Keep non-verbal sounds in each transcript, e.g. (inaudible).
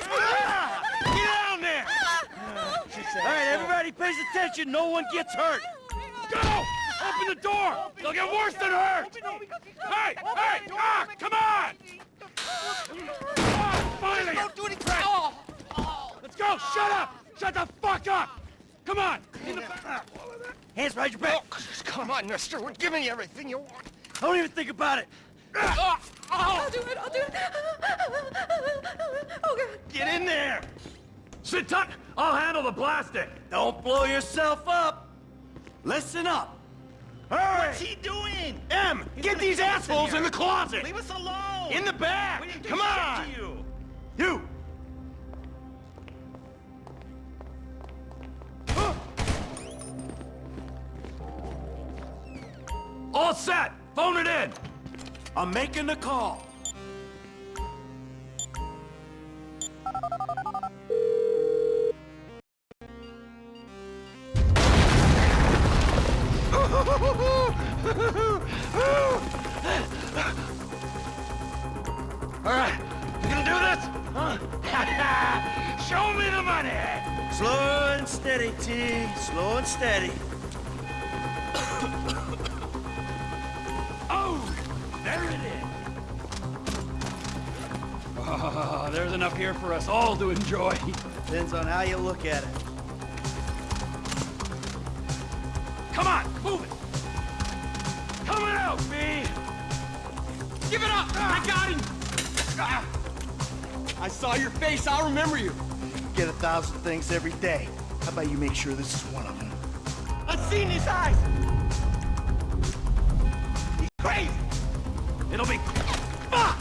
Ah! Get down there! All right, everybody pays attention. No one gets hurt. Go! Open the door! They'll get worse than hurt! Hey! Hey! Ah! Come on! Finally! Don't do anything! Let's go! Shut up! Shut the fuck up! Come on! In the back! Hands behind your back! Oh, come on, mister. We're giving you everything you want. Don't even think about it! I'll do it, I'll do it. Oh, God. Get in there! Sit tight! I'll handle the plastic! Don't blow yourself up! Listen up! Hurry! What's he doing? M! Get these us in assholes in, the closet! Leave us alone! In the back! We didn't do Come on! you! You! All set! Phone it in! I'm making the call. All right, you gonna do this? Huh? (laughs) Show me the money! Slow and steady, T. Slow and steady. Enough here for us all to enjoy. Depends on how you look at it. Come on, move it! Coming out, B! Give it up! I got him! Ah. I saw your face. I'll remember you. Get a thousand things every day. How about you make sure this is one of them? I've seen his eyes. He's crazy! It'll be... Fuck!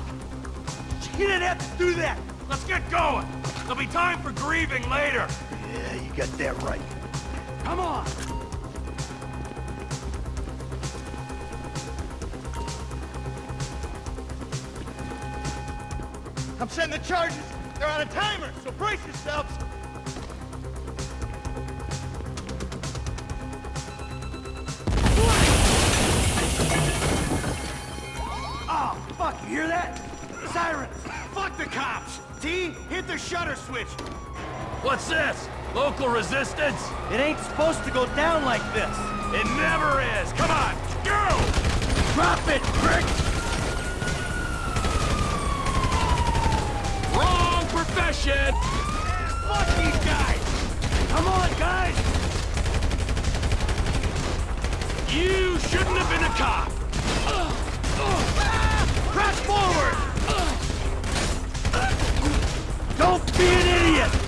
You didn't have to do that! Let's get going! There'll be time for grieving later! Yeah, you got that right. Come on! I'm setting the charges. They're on a timer, so brace yourselves. Oh, fuck, you hear that? Sirens! Fuck the cops! T, hit the shutter switch. What's this? Local resistance? It ain't supposed to go down like this. It never is! Come on, go! Drop it, prick! Wrong profession! Fuck these guys! Come on, guys! You shouldn't have been a cop! Press forward! Be an idiot!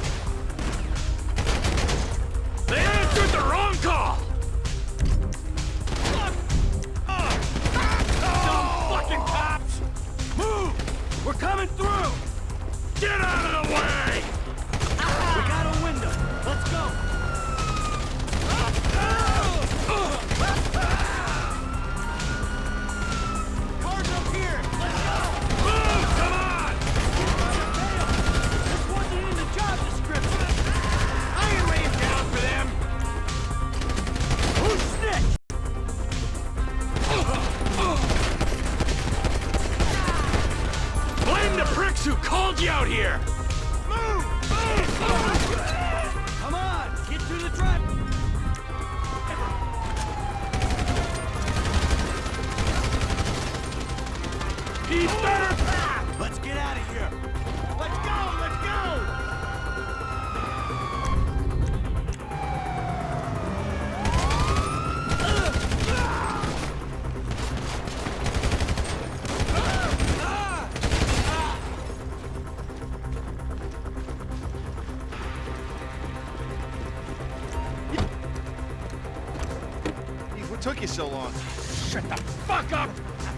Get out of here. Let's go! Let's go! What took you so long? shut the fuck up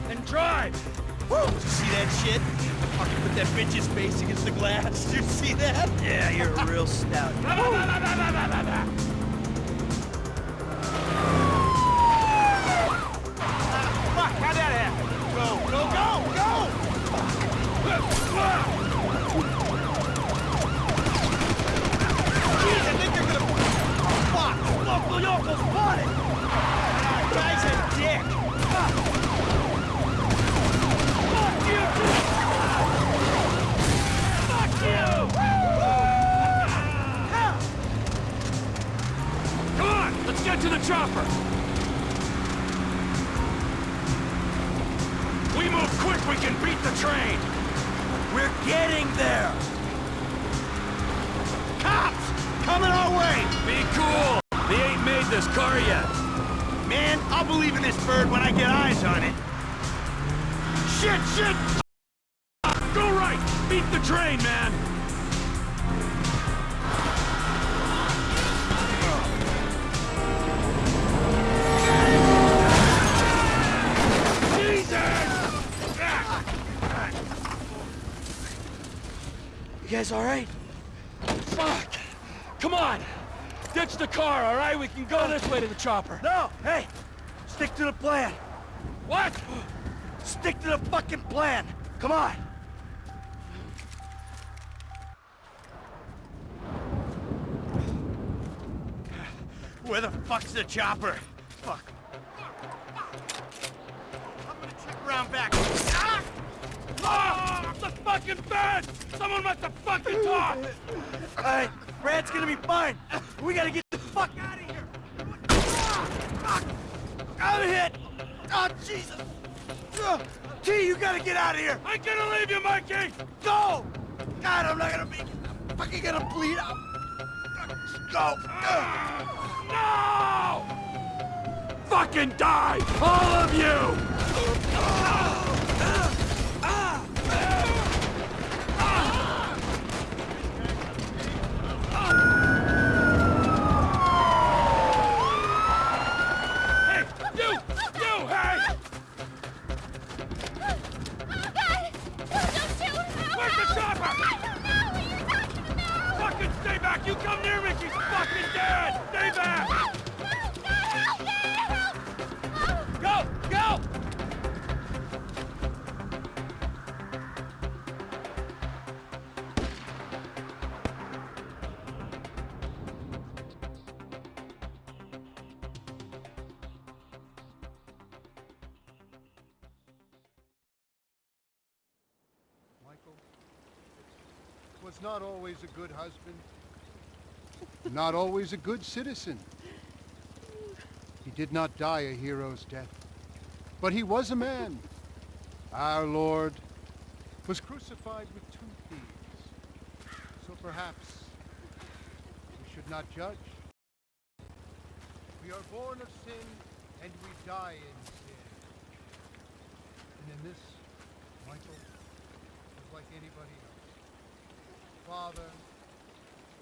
and drive! Woo! You see that shit? Fucking put that bitch's face against the glass. Did (laughs) you see that? Yeah, you're a real stout. (laughs) Our way! Be cool. They ain't made this car yet. Man, I'll believe in this bird when I get eyes on it. Shit, shit! Go right! Beat the train, man! Jesus! You guys all right? Fuck! Come on! Ditch the car, all right? We can go this way to the chopper. No! Hey! Stick to the plan. What? Stick to the fucking plan! Come on! Where the fuck's the chopper? Fuck. I'm gonna check around back. Ah! Ah! The fucking bed! Someone must have fucking talked! Alright, Brad's gonna be fine. We gotta get fuck out of here! Ah! Fuck! I'm hit! Oh, Jesus! T, you gotta get out of here! I'm gonna leave you, Mikey! Go! God, I'm not gonna be... I'm fucking gonna bleed out! Go! No! Fucking die! All of you! Was not always a good husband, not always a good citizen. He did not die a hero's death, but he was a man. Our Lord was crucified with two thieves, so perhaps we should not judge. We are born of sin, and we die in sin. And in this, Michael, like anybody else. Father,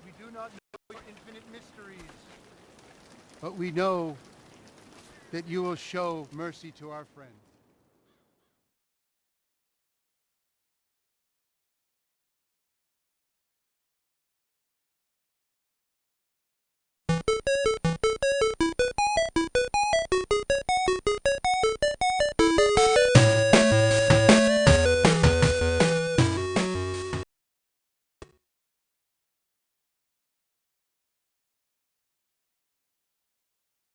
we do not know your infinite mysteries, but we know that you will show mercy to our friend.